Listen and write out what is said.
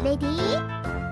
Ready?